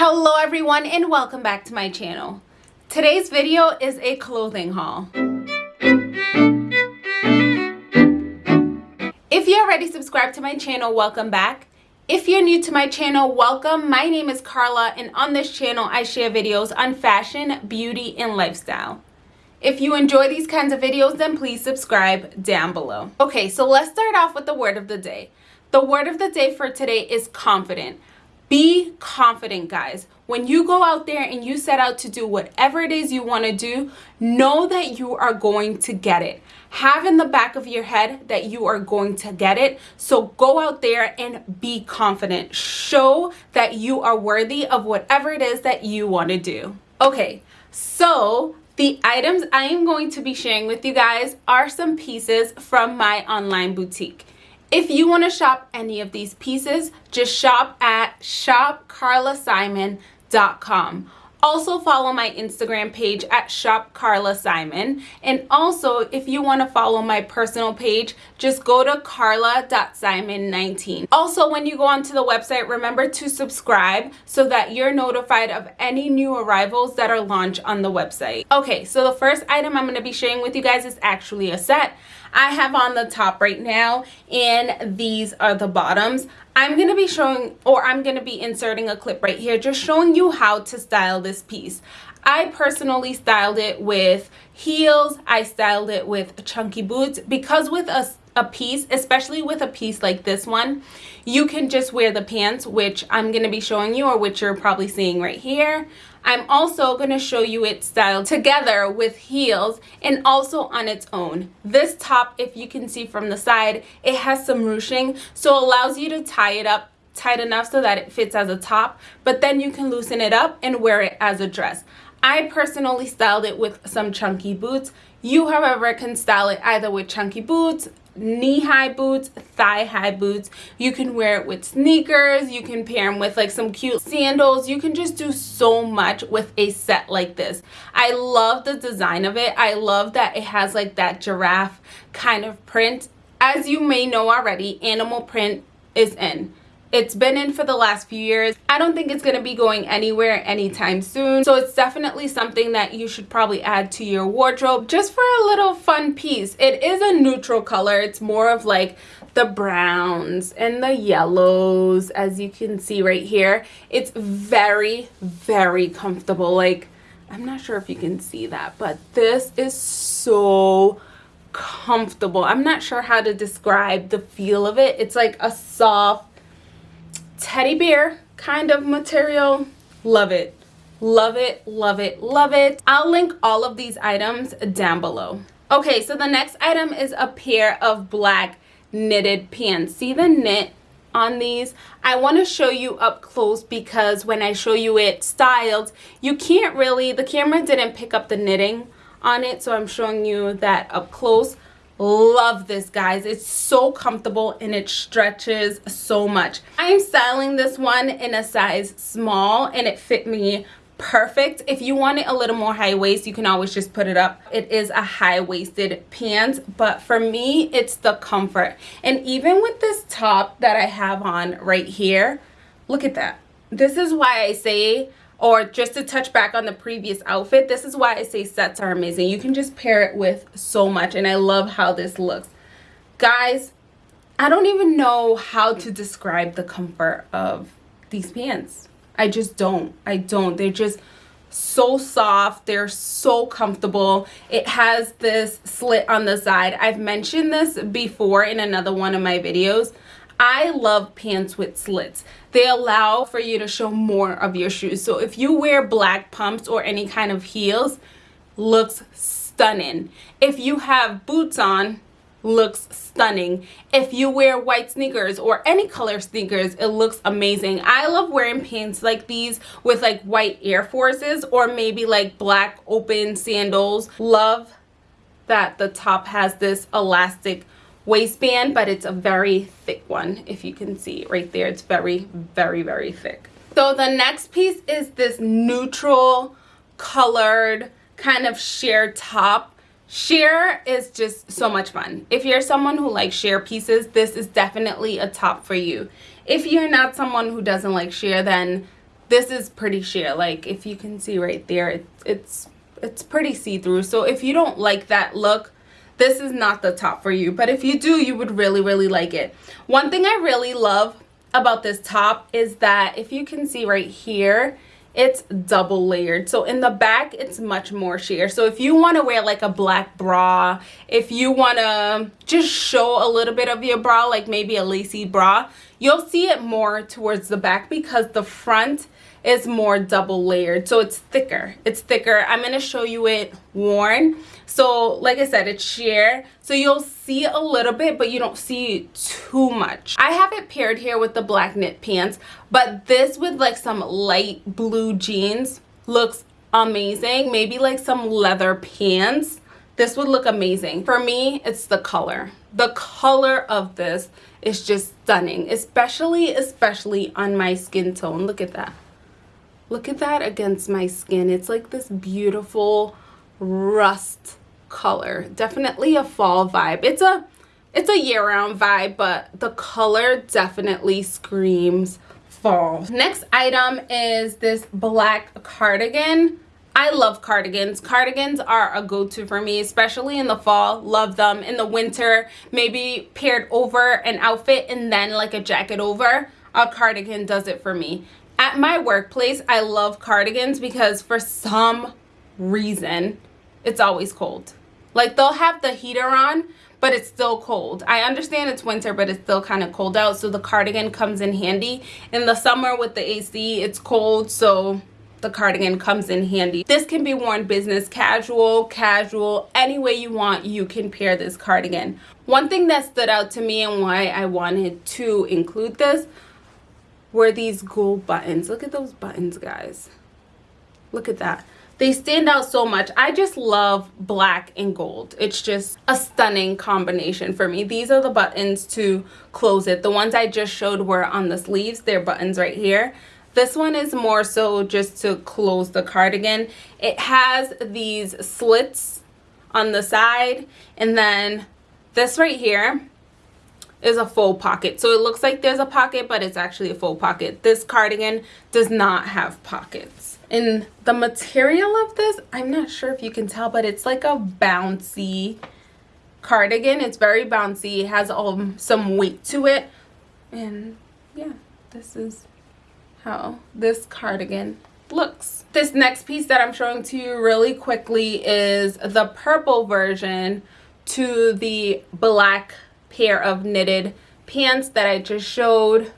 Hello everyone and welcome back to my channel. Today's video is a clothing haul. If you're already subscribed to my channel, welcome back. If you're new to my channel, welcome. My name is Carla and on this channel I share videos on fashion, beauty, and lifestyle. If you enjoy these kinds of videos, then please subscribe down below. Okay, so let's start off with the word of the day. The word of the day for today is confident. Be confident, guys. When you go out there and you set out to do whatever it is you want to do, know that you are going to get it. Have in the back of your head that you are going to get it. So go out there and be confident. Show that you are worthy of whatever it is that you want to do. Okay, so the items I am going to be sharing with you guys are some pieces from my online boutique. If you want to shop any of these pieces, just shop at shopcarlasimon.com. Also follow my Instagram page at Shop Carla Simon. And also, if you want to follow my personal page, just go to carla.simon19. Also, when you go onto the website, remember to subscribe so that you're notified of any new arrivals that are launched on the website. Okay, so the first item I'm going to be sharing with you guys is actually a set. I have on the top right now and these are the bottoms. I'm going to be showing or I'm going to be inserting a clip right here just showing you how to style this piece. I personally styled it with heels. I styled it with chunky boots because with a, a piece, especially with a piece like this one, you can just wear the pants, which I'm going to be showing you or which you're probably seeing right here. I'm also going to show you it styled together with heels and also on its own. This top, if you can see from the side, it has some ruching, so allows you to tie it up tight enough so that it fits as a top, but then you can loosen it up and wear it as a dress. I personally styled it with some chunky boots. You, however, can style it either with chunky boots, knee-high boots thigh-high boots. You can wear it with sneakers. You can pair them with like some cute sandals. You can just do so much with a set like this. I love the design of it. I love that it has like that giraffe kind of print. As you may know already animal print is in it's been in for the last few years. I don't think it's going to be going anywhere anytime soon. So it's definitely something that you should probably add to your wardrobe just for a little fun piece. It is a neutral color. It's more of like the browns and the yellows as you can see right here. It's very, very comfortable. Like, I'm not sure if you can see that, but this is so comfortable. I'm not sure how to describe the feel of it. It's like a soft teddy bear kind of material. Love it. Love it, love it, love it. I'll link all of these items down below. Okay, so the next item is a pair of black knitted pants. See the knit on these? I want to show you up close because when I show you it styled, you can't really, the camera didn't pick up the knitting on it, so I'm showing you that up close love this guys. It's so comfortable and it stretches so much. I'm styling this one in a size small and it fit me perfect. If you want it a little more high waist you can always just put it up. It is a high-waisted pants but for me it's the comfort. And even with this top that i have on right here look at that. This is why i say or just to touch back on the previous outfit this is why i say sets are amazing. You can just pair it with so much and i love how this looks. Guys i don't even know how to describe the comfort of these pants. I just don't. I don't. They're just so soft. They're so comfortable. It has this slit on the side. I've mentioned this before in another one of my videos. I love pants with slits. They allow for you to show more of your shoes. So if you wear black pumps or any kind of heels, looks stunning. If you have boots on, looks stunning. If you wear white sneakers or any color sneakers, it looks amazing. I love wearing pants like these with like white Air Forces or maybe like black open sandals. Love that the top has this elastic waistband, but it's a very thick one. If you can see right there, it's very, very, very thick. So the next piece is this neutral colored kind of sheer top. Sheer is just so much fun. If you're someone who likes sheer pieces, this is definitely a top for you. If you're not someone who doesn't like sheer, then this is pretty sheer like if you can see right there it, it's it's pretty see-through so if you don't like that look this is not the top for you but if you do you would really really like it. One thing i really love about this top is that if you can see right here it's double layered. So in the back it's much more sheer. So if you want to wear like a black bra if you want to just show a little bit of your bra like maybe a lacy bra you'll see it more towards the back because the front is more double layered. So it's thicker. It's thicker. I'm going to show you it worn. So like i said it's sheer. So you'll see a little bit but you don't see too much. I have it paired here with the black knit pants but this with like some light blue jeans looks amazing. Maybe like some leather pants this would look amazing. For me it's the color. The color of this is just stunning especially especially on my skin tone. Look at that. Look at that against my skin. It's like this beautiful rust color. Definitely a fall vibe. It's a it's a year-round vibe but the color definitely screams fall. Next item is this black cardigan I love cardigans. Cardigans are a go-to for me, especially in the fall. Love them. In the winter, maybe paired over an outfit and then like a jacket over. A cardigan does it for me. At my workplace, I love cardigans because for some reason, it's always cold. Like they'll have the heater on, but it's still cold. I understand it's winter, but it's still kind of cold out, so the cardigan comes in handy. In the summer with the AC, it's cold, so the cardigan comes in handy. This can be worn business casual, casual, any way you want, you can pair this cardigan. One thing that stood out to me and why I wanted to include this were these gold buttons. Look at those buttons, guys. Look at that. They stand out so much. I just love black and gold. It's just a stunning combination for me. These are the buttons to close it. The ones I just showed were on the sleeves. They're buttons right here. This one is more so just to close the cardigan. It has these slits on the side and then this right here is a full pocket. So it looks like there's a pocket, but it's actually a full pocket. This cardigan does not have pockets. And the material of this, I'm not sure if you can tell, but it's like a bouncy cardigan. It's very bouncy. It has um, some weight to it. And yeah, this is how this cardigan looks. This next piece that I'm showing to you really quickly is the purple version to the black pair of knitted pants that I just showed.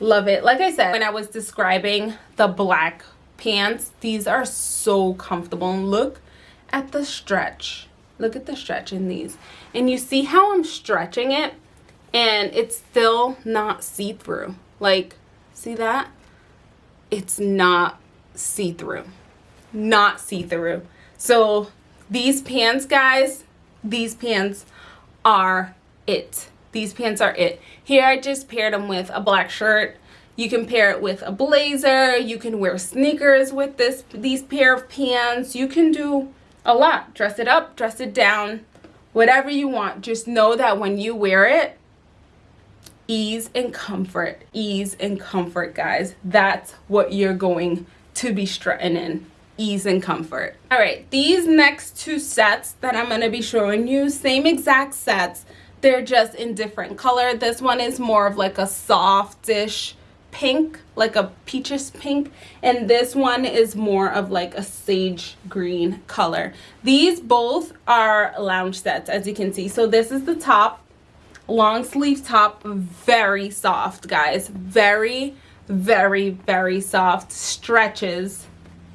Love it. Like I said, when I was describing the black pants, these are so comfortable. And look at the stretch. Look at the stretch in these. And you see how I'm stretching it and it's still not see-through. Like, see that? It's not see-through. Not see-through. So these pants, guys, these pants are it. These pants are it. Here I just paired them with a black shirt. You can pair it with a blazer. You can wear sneakers with this these pair of pants. You can do a lot. Dress it up, dress it down, whatever you want. Just know that when you wear it, ease and comfort. Ease and comfort, guys. That's what you're going to be strutting in ease and comfort all right these next two sets that i'm going to be showing you same exact sets they're just in different color. This one is more of like a softish pink, like a peaches pink. And this one is more of like a sage green color. These both are lounge sets, as you can see. So this is the top, long sleeve top, very soft, guys. Very, very, very soft. Stretches.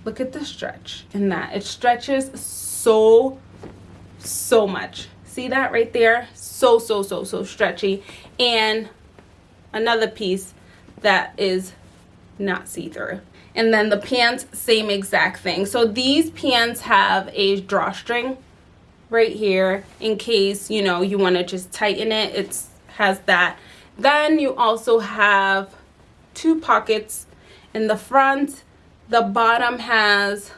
Look at the stretch in that. It stretches so, so much see that right there so so so so stretchy and another piece that is not see-through and then the pants same exact thing so these pants have a drawstring right here in case you know you want to just tighten it. It has that. Then you also have two pockets. In the front the bottom has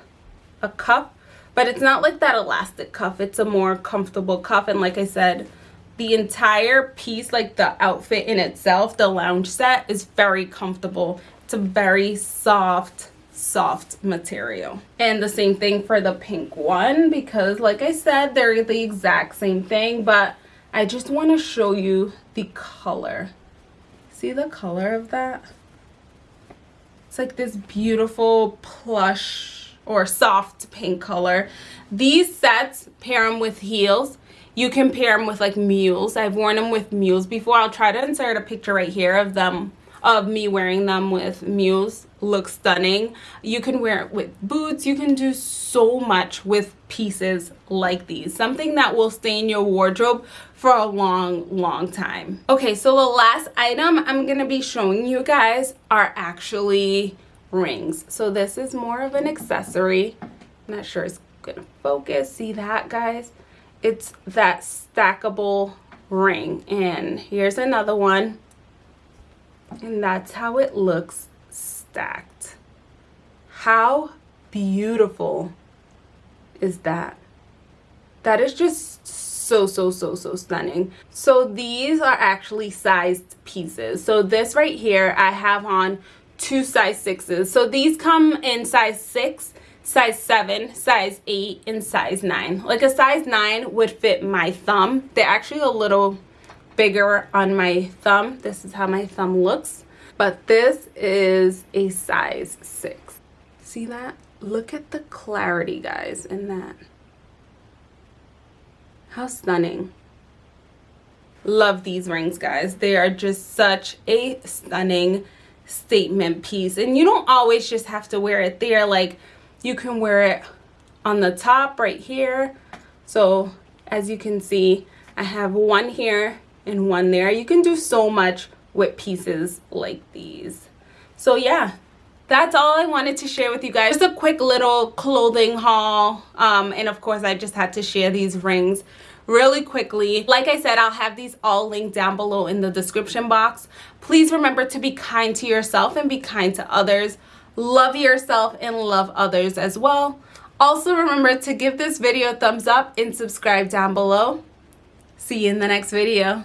a cuff but it's not like that elastic cuff. It's a more comfortable cuff. And like i said the entire piece like the outfit in itself the lounge set is very comfortable. It's a very soft, soft material. And the same thing for the pink one because like I said, they're the exact same thing, but I just want to show you the color. See the color of that? It's like this beautiful plush or soft pink color. These sets pair them with heels. You can pair them with like mules. I've worn them with mules before. I'll try to insert a picture right here of them of me wearing them with mules looks stunning. You can wear it with boots. You can do so much with pieces like these. Something that will stay in your wardrobe for a long long time. Okay so the last item i'm gonna be showing you guys are actually rings. So this is more of an accessory. I'm not sure it's gonna focus. See that guys? It's that stackable ring. And here's another one and that's how it looks stacked. How beautiful is that? That is just so so so so stunning. So these are actually sized pieces. So this right here i have on two size sixes. So these come in size six size 7, size 8, and size 9. Like a size 9 would fit my thumb. They're actually a little bigger on my thumb. This is how my thumb looks. But this is a size 6. See that? Look at the clarity, guys, in that. How stunning. Love these rings, guys. They are just such a stunning statement piece. And you don't always just have to wear it there. Like, you can wear it on the top right here. So, as you can see, I have one here and one there. You can do so much with pieces like these. So yeah, that's all I wanted to share with you guys. Just a quick little clothing haul. Um, and of course, I just had to share these rings really quickly. Like I said, I'll have these all linked down below in the description box. Please remember to be kind to yourself and be kind to others. Love yourself and love others as well. Also remember to give this video a thumbs up and subscribe down below. See you in the next video.